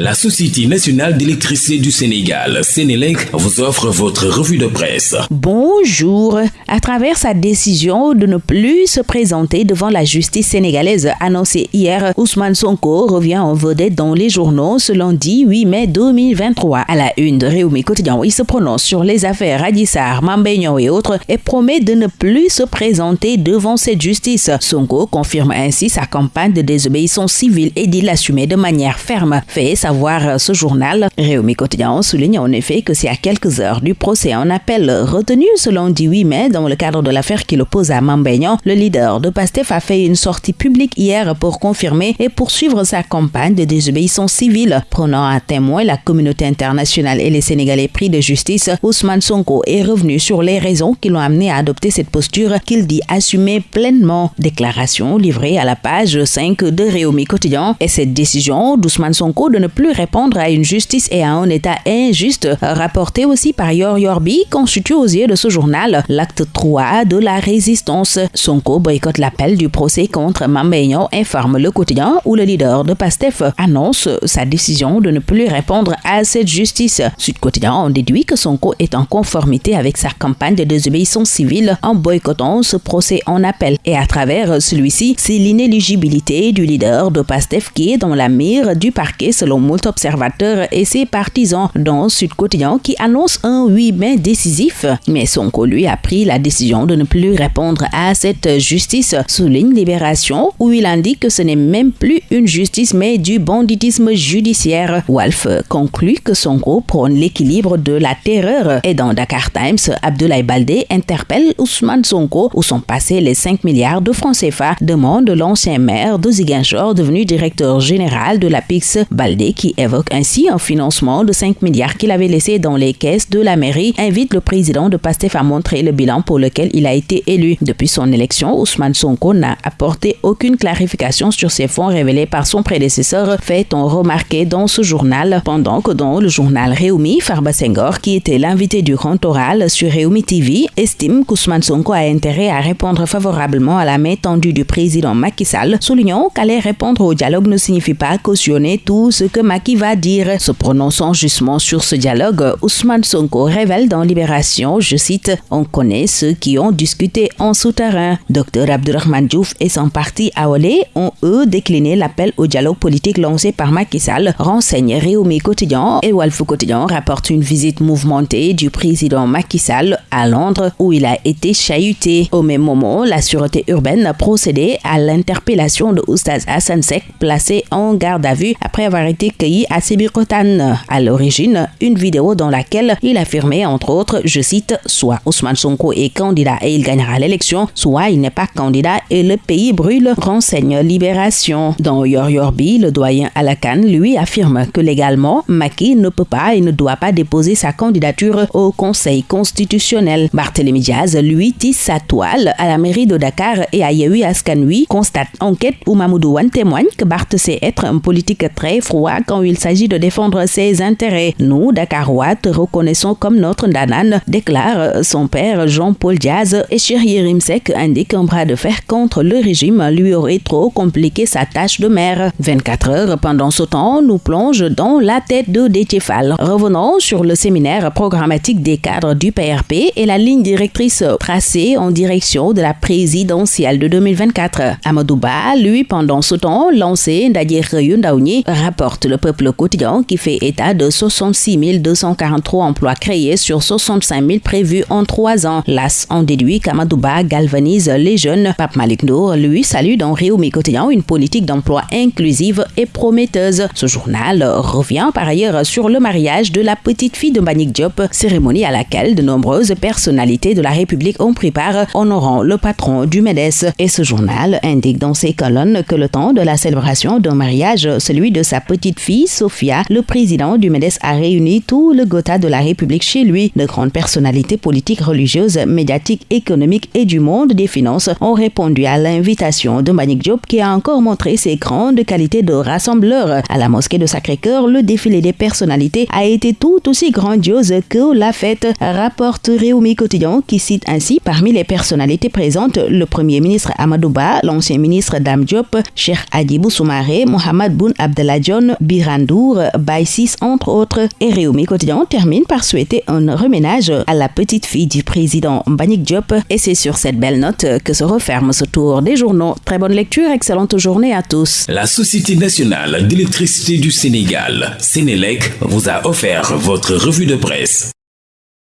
La Société nationale d'électricité du Sénégal, Sénélec, vous offre votre revue de presse. Bonjour. À travers sa décision de ne plus se présenter devant la justice sénégalaise annoncée hier, Ousmane Sonko revient en vedette dans les journaux ce lundi 8 mai 2023. À la une de Réumi Quotidien, il se prononce sur les affaires Radissar, Mambéignan et autres et promet de ne plus se présenter devant cette justice. Sonko confirme ainsi sa campagne de désobéissance civile et dit l'assumer de manière ferme. Fait voir ce journal, Réumi Quotidien souligne en effet que c'est à quelques heures du procès en appel retenu ce lundi 8 mai dans le cadre de l'affaire qui l'oppose à Mambéignan, le leader de PASTEF a fait une sortie publique hier pour confirmer et poursuivre sa campagne de désobéissance civile. Prenant à témoin la communauté internationale et les Sénégalais pris de justice, Ousmane Sonko est revenu sur les raisons qui l'ont amené à adopter cette posture qu'il dit assumer pleinement. Déclaration livrée à la page 5 de Réumi Quotidien et cette décision d'Ousmane Sonko de ne plus répondre à une justice et à un état injuste, rapporté aussi par Yor Yorbi, constitue aux yeux de ce journal l'acte 3 de la résistance. Sonko boycotte l'appel du procès contre Mambeignon, informe le quotidien où le leader de PASTEF annonce sa décision de ne plus répondre à cette justice. Sud Quotidien en déduit que Sonko est en conformité avec sa campagne de désobéissance civile en boycottant ce procès en appel. Et à travers celui-ci, c'est l'inéligibilité du leader de PASTEF qui est dans la mire du parquet selon observateurs et ses partisans dans Sud Quotidien qui annonce un 8 mai décisif. Mais Sonko lui a pris la décision de ne plus répondre à cette justice, souligne Libération, où il indique que ce n'est même plus une justice mais du banditisme judiciaire. Wolf conclut que Sonko prône l'équilibre de la terreur et dans Dakar Times, Abdoulaye Baldé interpelle Ousmane Sonko où sont passés les 5 milliards de francs CFA, demande l'ancien maire de Ziguinchor devenu directeur général de la PIX Baldé qui évoque ainsi un financement de 5 milliards qu'il avait laissé dans les caisses de la mairie, invite le président de PASTEF à montrer le bilan pour lequel il a été élu. Depuis son élection, Ousmane Sonko n'a apporté aucune clarification sur ces fonds révélés par son prédécesseur, fait-on remarquer dans ce journal, pendant que dans le journal Réumi, Farba Senghor, qui était l'invité du grand oral sur Réumi TV, estime qu'Ousmane Sonko a intérêt à répondre favorablement à la main tendue du président Macky Sall, soulignant qu'aller répondre au dialogue ne signifie pas cautionner tout ce que Macky va dire. Se prononçant justement sur ce dialogue, Ousmane Sonko révèle dans Libération, je cite, On connaît ceux qui ont discuté en souterrain. Dr Abdurrahman Diouf et son parti Aolé ont eux décliné l'appel au dialogue politique lancé par Macky Sall, renseigne Réumi Quotidien et Walfo Quotidien rapporte une visite mouvementée du président Macky Sall à Londres où il a été chahuté. Au même moment, la sûreté urbaine a procédé à l'interpellation de Oustaz Hassan Sek placé en garde à vue après avoir été cueilli à Sibikotan. À l'origine, une vidéo dans laquelle il affirmait entre autres, je cite, soit Ousmane Sonko est candidat et il gagnera l'élection, soit il n'est pas candidat et le pays brûle, renseigne Libération. Dans Yor Yorbi, le doyen Alakan lui affirme que légalement, Maki ne peut pas et ne doit pas déposer sa candidature au Conseil constitutionnel. Barthélémy Diaz, lui, tisse sa toile à la mairie de Dakar et à Yehui Askanui, constate enquête où Mamoudou Wan témoigne que Barth sait être un politique très froid quand il s'agit de défendre ses intérêts. Nous, Dakarois, te reconnaissons comme notre Danan, déclare son père Jean-Paul Diaz et Chéri Rimsek indique un bras de fer contre le régime lui aurait trop compliqué sa tâche de maire. 24 heures pendant ce temps nous plonge dans la tête de Détiefal. Revenons sur le séminaire programmatique des cadres du PRP et la ligne directrice tracée en direction de la présidentielle de 2024. Amadouba, lui, pendant ce temps, lancé Ndadir Yundaouni, rapporte le peuple quotidien qui fait état de 66 243 emplois créés sur 65 000 prévus en trois ans. L'AS en déduit qu'Amadouba galvanise les jeunes. Pape Malik Nour, lui, salue dans Réumi Quotidien une politique d'emploi inclusive et prometteuse. Ce journal revient par ailleurs sur le mariage de la petite fille de Banik Diop, cérémonie à laquelle de nombreuses personnalités de la République ont pris part, honorant le patron du MEDES. Et ce journal indique dans ses colonnes que le temps de la célébration d'un mariage, celui de sa petite fille, Sophia, le président du MEDES a réuni tout le Gotha de la République chez lui. De grandes personnalités politiques, religieuses, médiatiques, économiques et du monde des finances ont répondu à l'invitation de Manik Diop qui a encore montré ses grandes qualités de rassembleur. À la mosquée de Sacré-Cœur, le défilé des personnalités a été tout aussi grandiose que la fête, rapporte Réumi Quotidien qui cite ainsi parmi les personnalités présentes le premier ministre Amadouba, l'ancien ministre Dam Diop, Cheikh Adibou Soumaré, Mohamed Boun Abdallah John, Birandour, Baïsis entre autres. Et Réumi Quotidien termine par souhaiter un reménage à la petite fille du président Mbagnick Diop. Et c'est sur cette belle note que se referme ce tour des journaux. Très bonne lecture, excellente journée à tous. La Société nationale d'électricité du Sénégal, Sénélec, vous a offert votre revue de presse.